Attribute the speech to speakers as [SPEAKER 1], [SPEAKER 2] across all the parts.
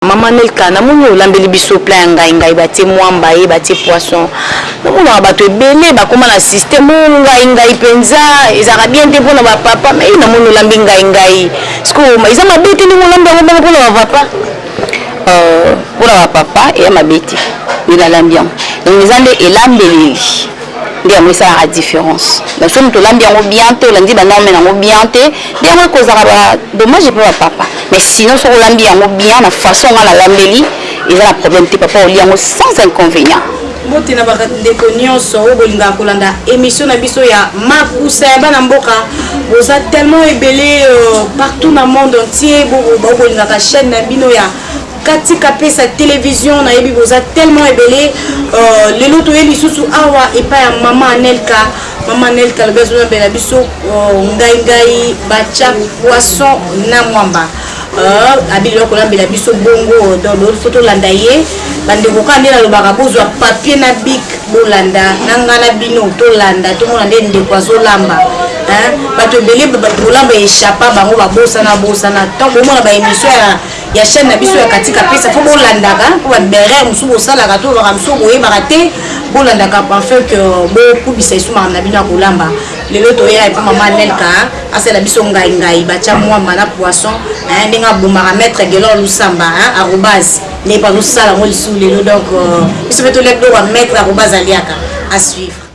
[SPEAKER 1] Maman Nelka namoni olambeli biso plat ya ngayi ngayi batie muamba ye batie poisson namonaka batu ebele bakoma na système oh ngayi ngayi penza ezalaka bien te pona ba papa mais yy namoni olambi ngayi ngayi sikoyo eza mabe te ndenge olambi yango bongo pona ba
[SPEAKER 2] papa? Euh pona ba papa eya mabe te mais nalambi yango donc eza nde elambeleli. nde yango esalaka difference donc soki moto olambi yango bien te olandi banorme na yango bien te nde yango ekozaka badommage mpe bapapa mais sinon soki olambi yango bien na façon nga nalambeli eza na problème te papa oli yango sans inconvénient
[SPEAKER 1] mbote na bandeko nyonso oyo bolingaka kolanda émission na biso ya makusa ya bana mboka boza tellement ebele euh, partout na monde entier bokolingaka chaîne na bino ya Cathy kapesa television nayebi boza tellement ebele euh, lelo toye lisusu awa epai ya mama anelka mama anelka alobi azolambela biso euh, ngai ngai batya poisson na mwamba euh, abili bakolambela biso bongo donc fo tolanda ye bandeko kaka nde nalobaka bozwa papier na bik bolanda na ngai na bino tolanda tomona nde ndeko azolamba bato ebele kolamba echappa bango babosana bosana ntango bomona baémission ya ya chaîne na biso ya katika pesa mpo bolandaka mpo baerreur mosusu bosalaka to baka mosusu boyebaka te bolandaka afin que bokubisa esu makambo na bino ya kolamba lelo toyela epa mama nelka asala biso ngai ngai batya mwamba na poisson ndenge abomaka maître gelor lusamba arobase nde epa tosala yango lisusu lelo donc euh, biso mpe tolia biloko ya maître arobase aliaka à suivre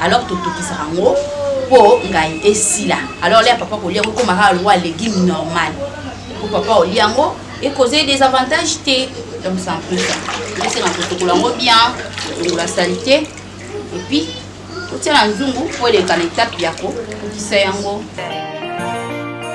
[SPEAKER 2] Alors totokisaka yango po ngayi esila alors lea papa kolia yango ekoma kaka lokola legume normal po papa olia yango e cause ye desavantage te donc c'est un peu ça esenga kosokola yango bien kolongola salite et puis totia na nzungu po eleka na etape ya kokokisa yango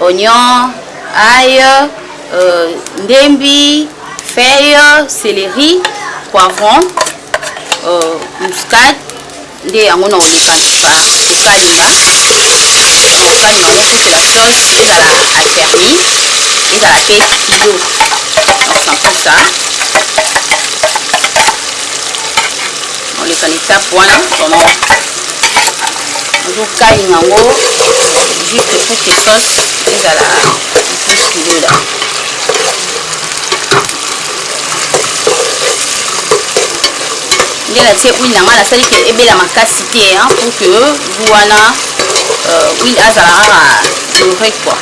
[SPEAKER 2] oignon, ail, ndembi, feuille, celerie, poivron, muscade nde yango na oleka ntuka kokalinga kokalinga yango pour que la sauce ezala afermi ezala mpe kilo donc c'est un peu ça oleka na etape wana vraiment ozokalinga yango juste pour que sauce ezala plus kilola nde natie huile na ngai nasali ke ebela makasi te pour que gu wana euh, huile azala kaka dore quoi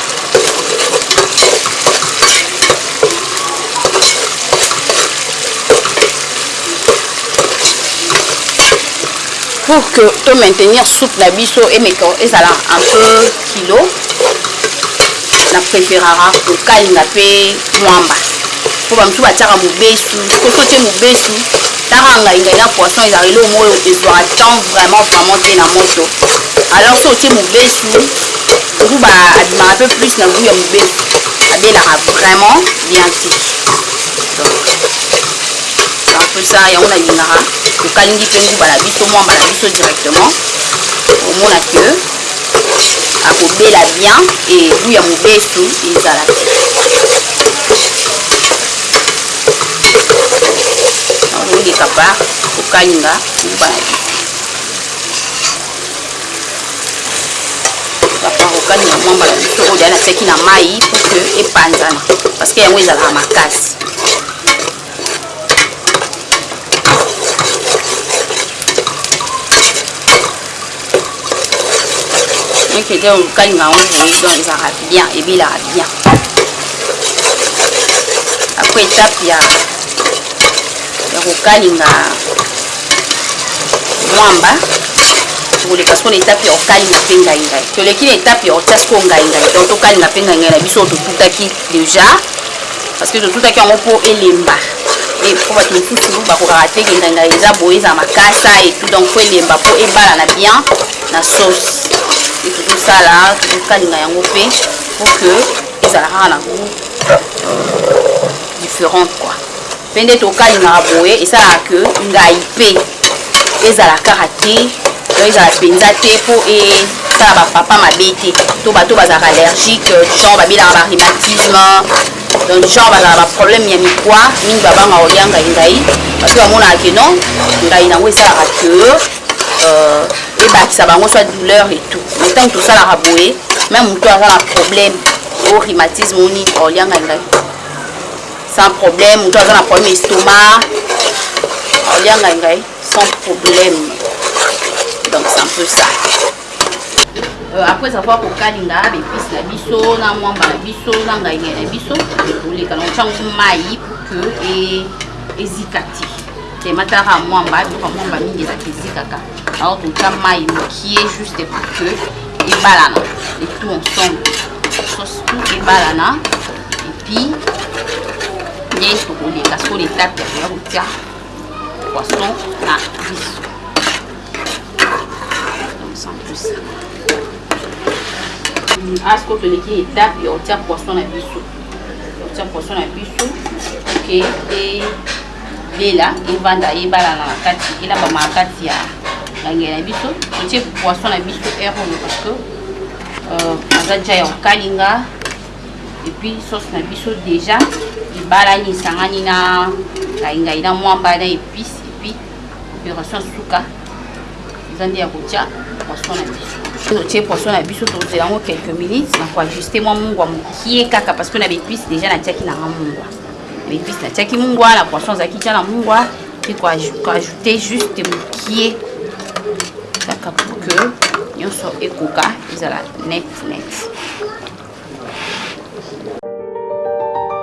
[SPEAKER 2] pour que to maintenir soupe na biso emeka ezala un peu kilo na préférara kokalinga mpe mwamba mpo bamisusu batiaka mobesu soki otie mobesu tara ngai ngai na poisson ezala eloko moko oyo ezwaka temps vraiment vraiment te na moto alors so otie mobesu nguba abimaka mpe plus na gout ya mobesu abelaka vraiment bien te donc en tout ça yango nalingaka tokalingi mpe nguba na biso mwamba na biso directement omona que akobela bien ebu ya mobesu ezala te oleka par kokalinga nguba na biso baparokani na mwa mbala mosusu oyo deya natiaki na mai pour que epanzana parce que yango ezalaka makasi ekede okalinga yango boye donc ezalaka bien ebelaka bien après étape ya ya kokalinga mwamba tokoleka sikoyo na etape ya kokalinga mpe ngaingai toleki na etape ya kotia sikoyo ngaingai donc tokalinga mpe ngaingai na biso oyo totutaki deja parce que totutaki yango mpo elemba mpo bato mosusu bakokaka te ke ngaingai eza boye eza makasa etout donc mpo elemba mpo ebalana bien na sauce e tokosala tokokalinga yango mpe mpo ke ezalaka na gout euh, différente quoi pe nde tokalingaka boye esalaka que ngai pe ezala kaka te donc ezala mpenza te mpo esala bapapa mabe te to bato bazalaka allergique euh, du genre babelaka barhumatisme donc du genre bazala baproblème ya mikwa mingi babanga kolia ngai ngai parce que bamonaka ke non ngai nango esalaka que euh, ebakisa bango soit douleur et tout mais ntango tosalaka boye meme moto aza na problème o rhumatisme oni olia ngai ngai Sans problème, mutu aza na problème estomac. Alia ngai ngai sans problème. Donc c'est un peu ça. Euh, après avoir kokalinga baepice na biso na mwamba na biso na ngaingai na biso oleka na otyango mai pour que e, ezika te temataka mwamba biloko mwamba mingi ezalaka ezikaka alors totya mai mokie juste pour que ebalana et tout ensemble sauce tout ebalana epuis nde tokoleka sur etape ya koya kotia poisson na biso tosantusa asko toleki etape ya kotia poisson na biso kotia poisson na biso oke te lela evanda ebalana na kati elabama na kati ya langi na biso totie poisson na biso heure oyo parce que euh, aza ja ya kokalinga Et puis sauce na biso deja ebalani esangani na ngaingai na mwamba na epice et puis operation suka eza nde ya kotya poisson na biso totie poisson na biso tozela yango quelques minutes na koajuste mwa mungwa mokie kaka parce que na baepice deja natiaki nanga mungwa baepice natiaki mungwa na poisson azalaki tya na mungwa mpe koajoute juste mokie kaka pour que nyonso ekoka ezala net net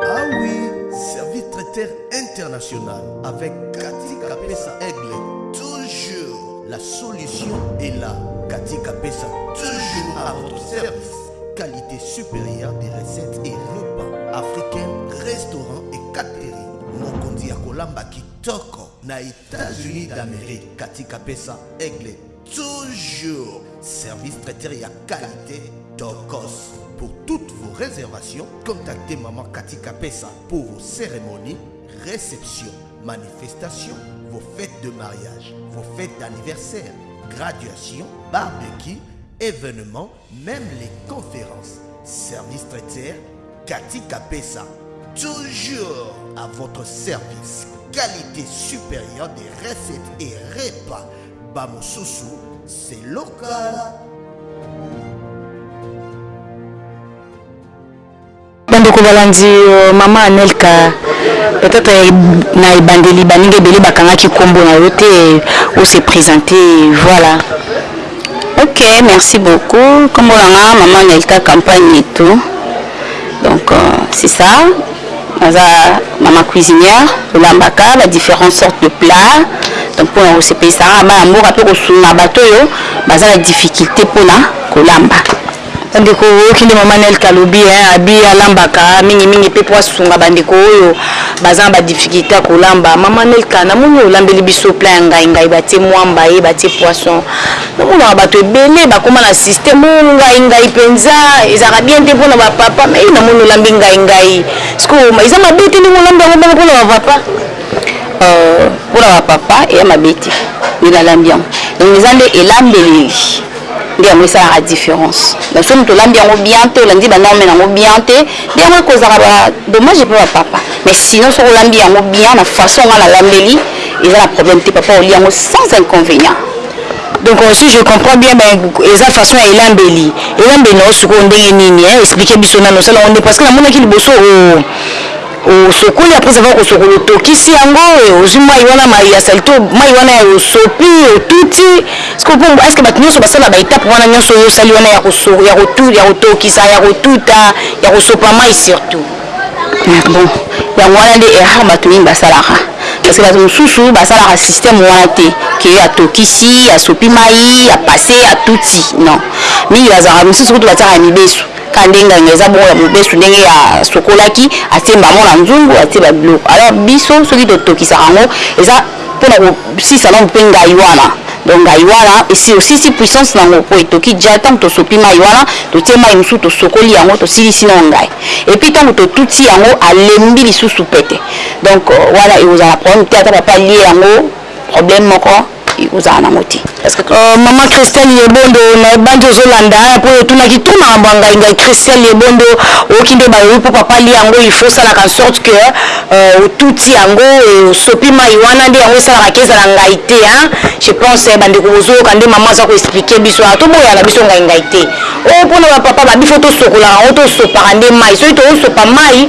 [SPEAKER 3] Ah oui, service traiteur international avec Cathy Kapesa Aigle. Toujours la solution est là. Cathy Kapesa, toujours à votre service. Qualité supérieure des recettes et repas africains, restaurants et catering. Mokonzi ya kolamba kitoko na États-Unis d'Amérique. Cathy Kapesa Aigle. toujours. Service traiteur et à qualité Tocos Pour toutes vos réservations, contactez Maman Cathy Capessa pour vos cérémonies, réceptions, manifestations, vos fêtes de mariage, vos fêtes d'anniversaire, graduations, barbecue, événements, même les conférences. Service traiteur, Cathy Capessa. Toujours à votre service. Qualité supérieure des recettes et repas. bamosusu seloka
[SPEAKER 4] Bandeko balandi, Mama Anelka, peut-etre na ebandeli baninga ebele bakangaki kombo na yo te, o se presenter, voilà. Ok, merci beaucoup, kombo na nga Mama Anelka Kampany Nyetu, donc c'est ça, naza mama cuisinière, tolambaka ba differentes sortes de plats, donc pona kosepelisa nga na bana mboka pe kosunga bato oyo baza na difficulte pona kolamba. Ndeko oyoki nde maman Nelka alobi hein abi alambaka mingi mingi pe po asunga ba ndeko oyo baza na ba difficultes ya kolamba maman Nelka namoni olambeli biso plein ya ngayi ngayi batie muamba ye batie poisson namonaka batu ebele bakoma na système oyo ngayi ngayi penza ezalaka bien te pona ba papa mais namoni olambi ngayi ngayi sikoyo eza mabe te ndenge olambi yango bongo pona ba papa euh pona ba papa eya mabe te mais nalambi yango donc eza nde elambeleli nde yango esalaka difference donc soki moto olambi yango bien te olandi banorme na yango bien te nde yango ekozaka badommage mpe bapapa mais sinon soki olambi yango bien na façon nga nalambeli eza na problème te papa oli yango sans inconvénient
[SPEAKER 1] donc euh, si je comprends bien ben eza façon ya elambeli elambeli na yo sikoyo ndenge nini expliquer biso nano osala yango nde parce que namonaki liboso o oh, Osokoli après avoir kosokola otokisi yango ozui mayi wana mayi ya salite mayi wana ya osopi otuti sikoyo po est ce que batu nionso basala ba etape wana nionso oyo osali wana ya kotokisa ya kotuta ya kosopa mayi surtout
[SPEAKER 4] bon yango wana nde erreur batu mingi basalaka parce que bato mosusu basalaka système wana te ke atokisi asopi mai apase atuti non mingi bazalaka misusu kutu batiaka mibesu Kande nganga eza bongo ya mobesu ndenge a sokolaki atie mbamo na nzungu atie ba biloko alors biso soki to tokisaka yango eza pona ko silisa nanu pe ngayi wana donc ngayi wana esi osilisi puissance nango po etoki dja tangu to sopi mayi wana to tie mayi mosusu to sokoli yango to silisi nanu ngayi et puis tangu to tuti yango a lembi lisusu pete donc wana eko zala problème te ata papa alie yango problème moko ozala nango te euh,
[SPEAKER 1] mama christelle yebondo nayebandi ozolanda mpo otunaki to makambo ya ngai ngai christelle yebondo oyoki nde bayoki mpo papa li yango ilfo osalaka en sorte que euh, otuti yango osopi mai wana nde yango esalaka ke ezala ngai te hein je pense eh, bandeko bozoyoka nde mama aza koexplike biso a ah, toboyaka biso ngai ngai te oyo oh, mpona bapapa babifo tosokolaka yango tosopaka nde mai soki tozosopa mai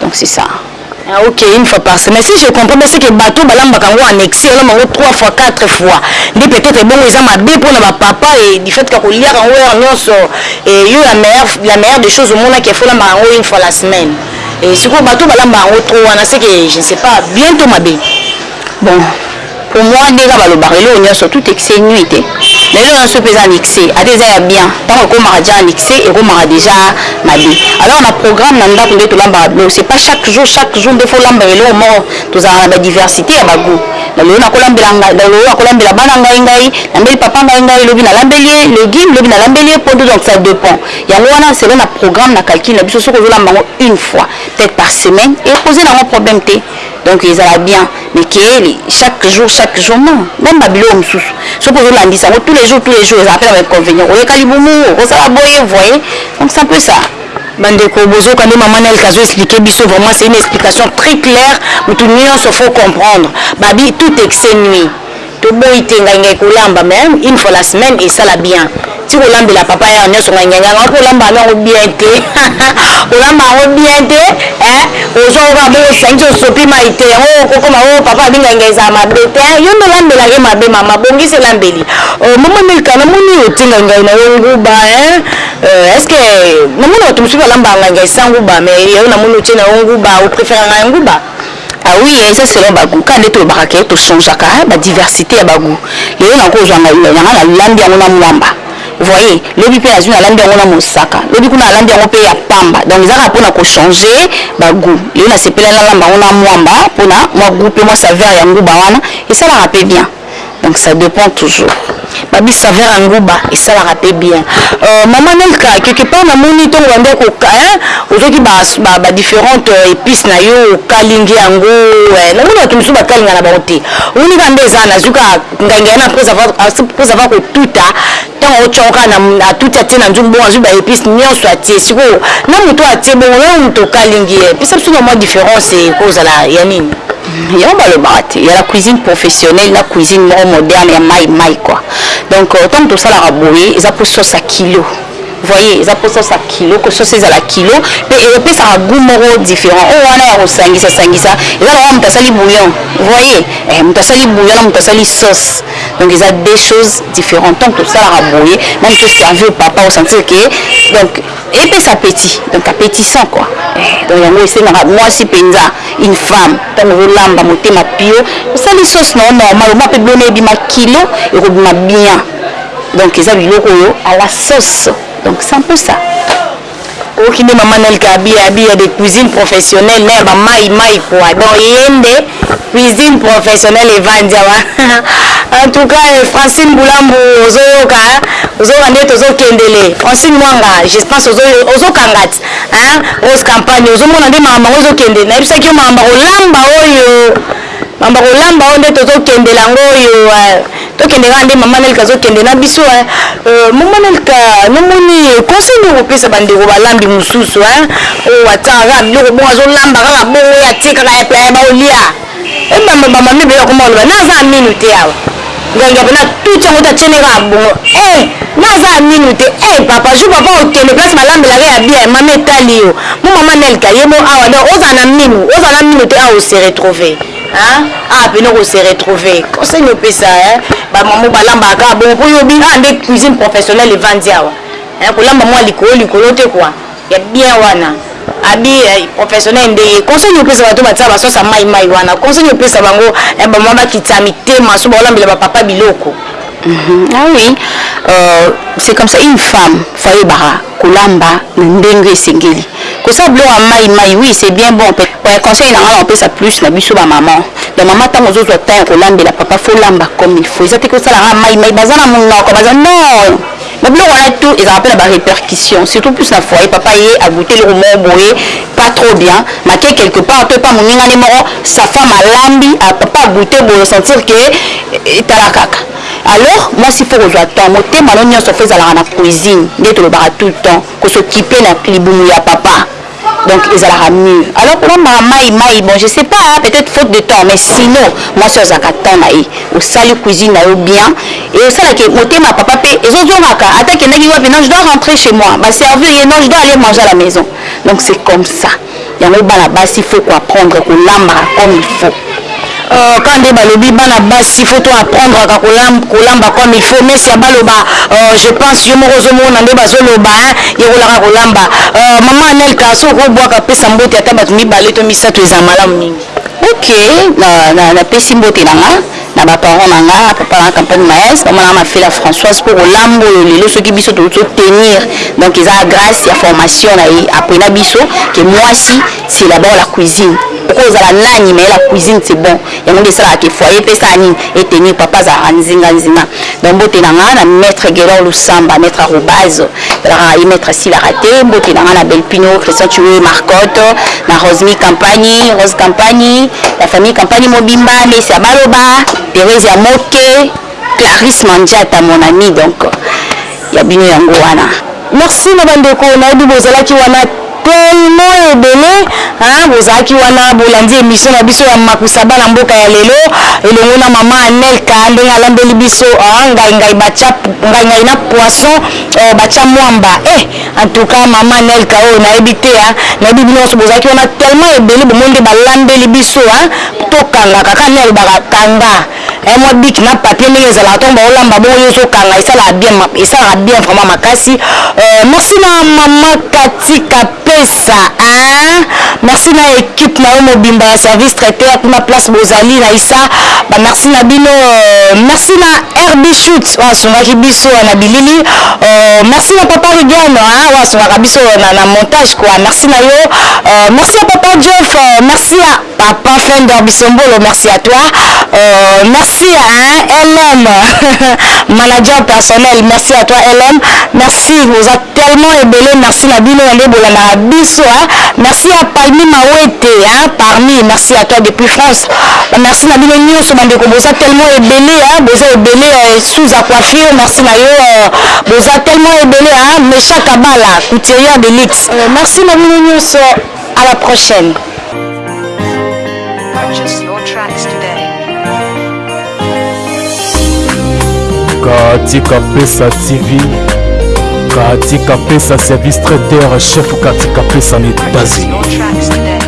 [SPEAKER 4] donc c'est ça.
[SPEAKER 1] Ah ok, une fois par semaine. Si je comprends bien, c'est que bateau balambaka ngo en excès, balamba ngo 3 fois, 4 fois. Nde peut-être ebongo eza mabe mpo na ba papa et du fait ka koliaka ngo heure nyonso et yo la meilleure la meilleure des choses omonaki faut lambaka ngo une fois la semaine. Et sikoyo bateau balambaka ngo trop wana c'est que je ne sais pas bien to mabe.
[SPEAKER 4] Bon, Pour moi nde kaka balobaka eloko nionso tout excès nuit te mais eloko nionso pe eza na excès ata eza ya bien tango ekomaka dejà en excès ekomaka dejà mabe alors na programme na ndaku nde tolambaka biloko c'est pas chaque jour chaque jour nde faut olambela eloko moko tozalaka na ba diversite ya ba gout lelo nakolambela ngai lelo nakolambela bana ngai ngai nambeli papa ngai ngai lobi nalambeli ye legume lobi nalambeli ye pondu donc ça depend yango wana selon na programme na calcul na biso soki ozolamba yango une fois peut-être par semaine eposer na yango problème te Donc ezala bien mais keeli chaque jour chaque jour non meme ba biloko mususu soki ozo landisa yango tous les jours tous les jours ezalaka pe na ba inconvenient oyeka libumu okosala boye voye donc c'est un peu ça.
[SPEAKER 1] Ba ndeko bozoka nde maman nelka azo explique biso vraiment c'est une explication très claire mutu nionso faut comprendre ba bi tout excès nuit. Toboyi te ngai ngai kolamba mais une fois la semaine esala bien ti kolambela papa heure nionso ngai ngai ngai po olamba na yango bien te olamba yango bien te eh ozwa oka bo sangisi osopi mai te yango okokoma o papa abi ngai ngai ezala mabe te yo nde olambela ke mabe mama bongisi elambeli euh, mama milka namoni yo ti ngai ngai na yo nguba hein euh, est-ce que namoni bato mosusu balambaka ngai ngai sanguba mais yo namoni otie na yo nguba o préfère ngai nguba
[SPEAKER 4] Ah oui hein eza selon ba gout kaka nde tolobaka que to changeaka ba diversite ya ba gout lelo nako zua ngayi nanga na lambi yango na muamba voyez lobi pe nazui na lambi yango na mosaka lobi kuna na lambi yango pe ya pamba donc eza kaka pona ko change ba gout lelo na sepeli na lamba yango na muamba pona mua gout pe mua saveur ya nguba wana esalaka pe bien. donc ça depend toujours.
[SPEAKER 1] Babi saveur ya nguba esalaka pe bien. Euh, maman Nelka, quelque part na moni tongo bandi ya ko hein, ozoki ba, ba, ba differentes euh, épices na yo, okalingi yango, eh, na moni bato mosusu bakalinga na bango te. Omoni kaka nde eza na zwi kaka ngangi yana après avoir, après avoir kotuta, ntango otya kaka na atuti atie na nzungu bongo azwi ba épices nyonso atie. Sikoyo na moto atie bongo, na moto okalingi ye, pesa biso na mwa difference ekozala ya nini?
[SPEAKER 4] Yango balobaka te ya la cuisine professionnelle na cuisine moko moderne ya mayi mayi quoi donc tango tosalaka boye eza po sauce ya kilo voyez eza po sauce ya kilo que sauce ezala kilo pe epesaka gout moko different oyo wana ya kosangisa sangisa eza lokola mutu asali bouillon voyez eh mutu asali bouillon na mutu asali sauce donc eza deux choses differentes tango tosalaka boye meme to servir papa o sentir que donc epesa appetit donc appetissant quoi donc yango esengaka mwasi mpenza une femme ntango ozolamba motema pio osali sauce na yo normal omwa mpe bilona ebima kilo ekobima bien donc eza biloko oyo à la sauce donc c'est un peu ça
[SPEAKER 1] oyoki nde mama nelka abi abi ya de cuisine professionnelle na ya bamai mai poa donc ye nde Cuisine professionnelle evandi awa en tout cas eh, Francine Bulambu ozoyoka hein? ozoyoka nde tozokendele Francine Mwanga je pense ozo ozokangat hein? Rose Campagne ozomona nde makambo yango ezokende nayebisaki yo makambo ya kolamba oyo makambo ya kolamba oyo nde tozokendela yango oyo eh, Tokende kaka nde maman nelka azokende na biso hein euh maman nelka namoni conseil nini okopesa ba ndeko balambi mususu hein oyo oh, atiaka kaka biloko bongo azolamba kaka bongo ye atie kaka ya pla ya baolia ebamba eh, ba mami ebele bakoma koloba na aza aminu te awa ngangia pena tuti yango ta tiene kaka bongo eh na aza aminu te eh papa jour papa okende place balambelaka ya bien mama etali yo mo maman nelka ye mo awa donc ozala na minu ozala na minu te awa ose retrouver Hein? Ah, pena ko se retrouver. Conseil no pesa hein. Ba maman balamba ka bon po yo bi ah nde cuisine professionnelle evandi awa. Hein, kolamba mwa likolo likolo te quoi. Ya bien wana. Abi eh, professionnel nde ye. Conseil no pesa bato batia ba sosa mai mai wana. Conseil no pesa bango eh, ba mama ba kitsa mitema so ba olambela ba
[SPEAKER 4] papa biloko. Ah oui euh, c'est comme ça une femme faut ayebaka kolamba na ndenge esengeli kosala biloko ya mai mai oui c'est bien bon ouais, conseil na ngai nakopesa plus na biso ba maman donc mama ntango ozozwa temps ya kolambela papa fo lamba comme il faut eza te kosala ngai mai mai baza na monoko baza non Na biloko wana tout ezalaka pe na ba repercussions surtout plus na foyer papa ye a gouter eloko moko boye pas trop bien make quelque part to epa moninga ne moko sa femme alambi papa a gouter boye o sentir que tala kaka alors mwasi faut kozua temps motema no nionso faut ezalaka na cuisine nde tolobaka tout le temps ko s'occuper na libumu ya papa donc ezalaka mur alors kolambaka mayi mayi bon je sais pas hein, peut-être faute de temps mais sinon mwasi oyo azalaka temps na ye osali cuisine na yo bien et osala ke motema ya papa pe ezozongaka ata akendaki wapi non je dois rentrer chez moi ba servir ye non je dois aller manger à la maison donc c'est comme ça yango bana basi faut ko apprendre kolambaka comme il faut
[SPEAKER 1] Euh, kande balobi bana basi faut to apprendraka kolamba comme il faut mesi ya baloba euh, je pense yo moko ozomona nde bazoloba yekolaka kolamba euh, mama anelka soki okobwaka pesa mbote ata bato mibale to misato eza malamu mingi
[SPEAKER 4] ok napesi mbote na nga na baparent na nga papa na campagne maes mama na nga mafela françoise mpo kolambo oyo lelo soki biso tozotenir donc eza grâce ya formation na ye apena biso ke mwasi C'est d'abord la cuisine okoki ozala nani mais la cuisine c'est bon yango nde esalaka ke foyer pe esala nini e tenir papa azalaka nzinga nzinga donc mbote na nga na maitre Guelor Lusamba maitre arobase ezalaka na ye maitre asilaka te mbote na nga na Belpino Christian Chiwe Marcotte na Rosemi Campagni Rose Campagni la famille Campagni mobimba Messi ya baloba Theresia Moke Clarisse Mandiata mon amie donc ya bino yango wana.
[SPEAKER 1] Merci na ba ndeko nayebi bozalaki wana tellement ebele hein bozalaki wana bolandi emission na biso ya makusa bana mboka ya lelo elongo na maman Anelka ndenge alambeli biso ah ngai ngai batia ngai ngai na poisson oh, batia mwamba eh en tout cas maman Anelka oyo oh, nayebi te hein nayebi bino nyonso bozalaki wana tellement ebele bomoni nde balambeli biso hein tokangaka kaka nde alobaka kanga Eh mwa bic na papier ndenge ezalaka tango bao lamba bongo yo ozo kanga esalaka bien esalaka bien vraiment makasi euh merci na maman Cathy Kapesa hein merci na equipe na yo mobimba ya service traiteur kuna place bozali na isa ba merci na bino euh, merci na RB Shoot oyo asungaki biso na bilili euh, merci na papa Rigiano hein oyo asungaka biso na, na montage quoi merci na yo euh, merci ya papa Jeff euh, merci ya Papa fender bisombolo merci à toi euh, merci hein LM manager personnel merci à toi LM merci oza tellement ebele merci na bino na nde bolandaka biso hein merci à Palmi Mawete hein parmi merci à toi depuis France ba merci na bino nyonso bandeko boza tellement ebele hein boza ebele euh, sous à coiffure merci na yo euh, boza tellement ebele hein Mesha Kabala couturier de luxe euh, merci na bino nyonso À la prochaine.
[SPEAKER 5] Purchase your tracks today.
[SPEAKER 6] Katika Pesa TV, Katika Pesa service traiteur chef Katika Pesa na
[SPEAKER 5] Purchase
[SPEAKER 6] États-Unis.
[SPEAKER 5] your tracks today.